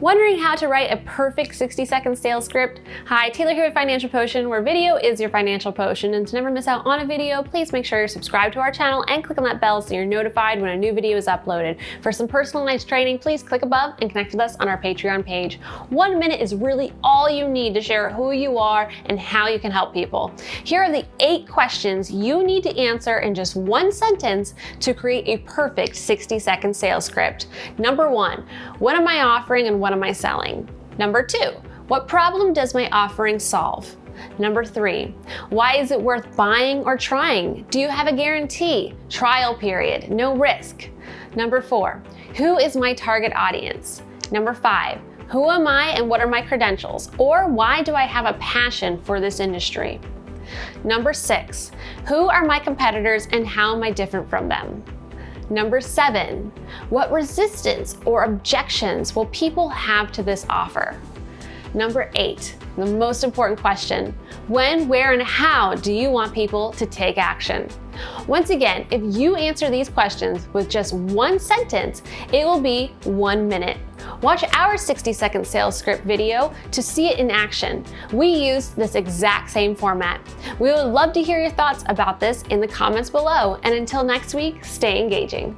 Wondering how to write a perfect 60 second sales script? Hi, Taylor here with Financial Potion, where video is your financial potion. And to never miss out on a video, please make sure you're subscribed to our channel and click on that bell so you're notified when a new video is uploaded. For some personalized training, please click above and connect with us on our Patreon page. One minute is really all you need to share who you are and how you can help people. Here are the eight questions you need to answer in just one sentence to create a perfect 60 second sales script. Number one, what am I offering and what am I selling? Number two, what problem does my offering solve? Number three, why is it worth buying or trying? Do you have a guarantee? Trial period, no risk. Number four, who is my target audience? Number five, who am I and what are my credentials? Or why do I have a passion for this industry? Number six, who are my competitors and how am I different from them? Number seven, what resistance or objections will people have to this offer? Number eight, the most important question, when, where, and how do you want people to take action? Once again, if you answer these questions with just one sentence, it will be one minute. Watch our 60 second sales script video to see it in action. We use this exact same format. We would love to hear your thoughts about this in the comments below. And until next week, stay engaging.